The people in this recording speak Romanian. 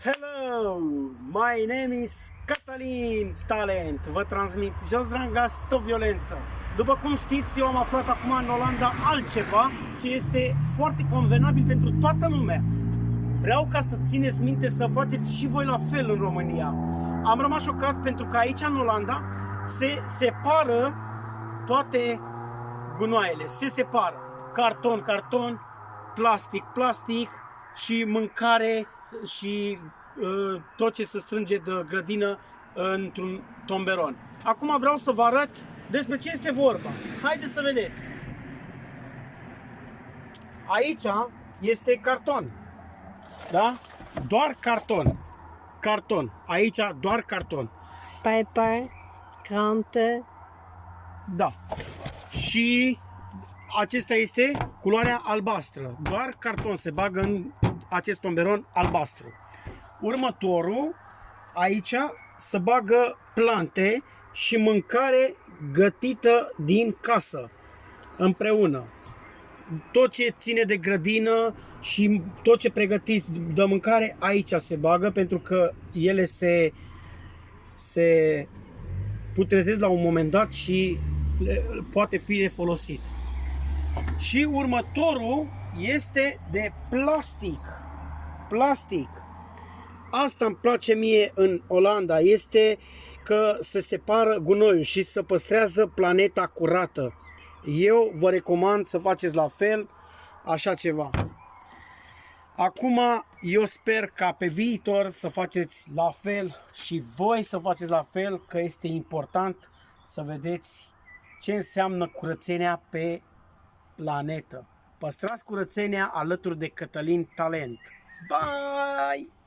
Hello, my name is Catalin Talent. Vă transmit jos ranga, stop violență. După cum știți, eu am aflat acum în Olanda altceva ce este foarte convenabil pentru toată lumea. Vreau ca să țineți minte să faceți și voi la fel în România. Am rămas șocat pentru că aici în Olanda se separă toate gunoaiele. Se separă carton, carton, plastic, plastic și mâncare și uh, tot ce se strânge de grădină într-un tomberon. Acum vreau să vă arăt despre ce este vorba. Haideți să vedeți. Aici este carton. Da? Doar carton. Carton. Aici doar carton. Paper, kranten, Da. Și acesta este culoarea albastră. Doar carton se bagă în acest tomberon albastru. Următorul, aici se bagă plante și mâncare gătită din casă împreună. Tot ce ține de grădină și tot ce pregătiți de mâncare aici se bagă pentru că ele se, se putrezesc la un moment dat și le, poate fi de folosit. Și următorul este de plastic. Plastic. Asta îmi place mie în Olanda, este că se separă gunoiul și să păstrează planeta curată. Eu vă recomand să faceți la fel, așa ceva. Acum, eu sper ca pe viitor să faceți la fel și voi să faceți la fel, că este important să vedeți ce înseamnă curățenia pe planetă. Păstrați curățenia alături de Cătălin Talent. Bye!